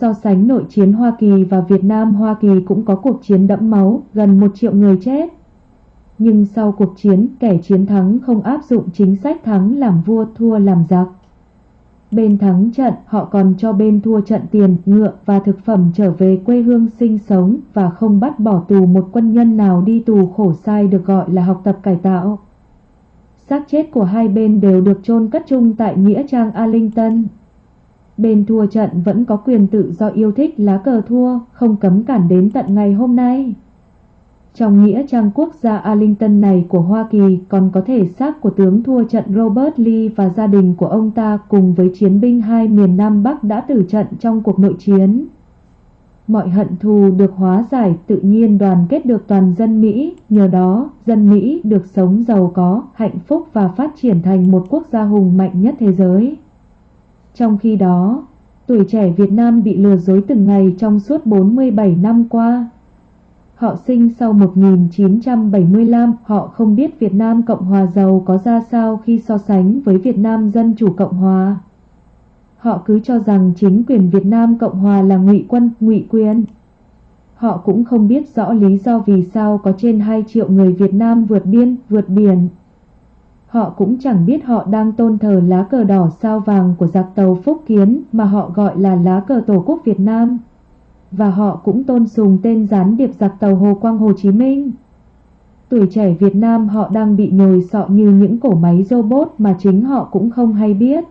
So sánh nội chiến Hoa Kỳ và Việt Nam Hoa Kỳ cũng có cuộc chiến đẫm máu, gần một triệu người chết. Nhưng sau cuộc chiến, kẻ chiến thắng không áp dụng chính sách thắng làm vua thua làm giặc. Bên thắng trận, họ còn cho bên thua trận tiền, ngựa và thực phẩm trở về quê hương sinh sống và không bắt bỏ tù một quân nhân nào đi tù khổ sai được gọi là học tập cải tạo. xác chết của hai bên đều được chôn cất chung tại Nghĩa trang Arlington. Bên thua trận vẫn có quyền tự do yêu thích lá cờ thua, không cấm cản đến tận ngày hôm nay. Trong nghĩa trang quốc gia Arlington này của Hoa Kỳ còn có thể xác của tướng thua trận Robert Lee và gia đình của ông ta cùng với chiến binh hai miền Nam Bắc đã tử trận trong cuộc nội chiến. Mọi hận thù được hóa giải tự nhiên đoàn kết được toàn dân Mỹ, nhờ đó dân Mỹ được sống giàu có, hạnh phúc và phát triển thành một quốc gia hùng mạnh nhất thế giới. Trong khi đó, tuổi trẻ Việt Nam bị lừa dối từng ngày trong suốt 47 năm qua. Họ sinh sau 1975, họ không biết Việt Nam Cộng Hòa giàu có ra sao khi so sánh với Việt Nam Dân Chủ Cộng Hòa. Họ cứ cho rằng chính quyền Việt Nam Cộng Hòa là ngụy quân, ngụy quyền. Họ cũng không biết rõ lý do vì sao có trên 2 triệu người Việt Nam vượt biên, vượt biển. Họ cũng chẳng biết họ đang tôn thờ lá cờ đỏ sao vàng của giặc tàu Phúc Kiến mà họ gọi là lá cờ Tổ quốc Việt Nam và họ cũng tôn sùng tên gián điệp giặc tàu Hồ Quang Hồ Chí Minh. Tuổi trẻ Việt Nam họ đang bị nhồi sọ như những cổ máy robot mà chính họ cũng không hay biết.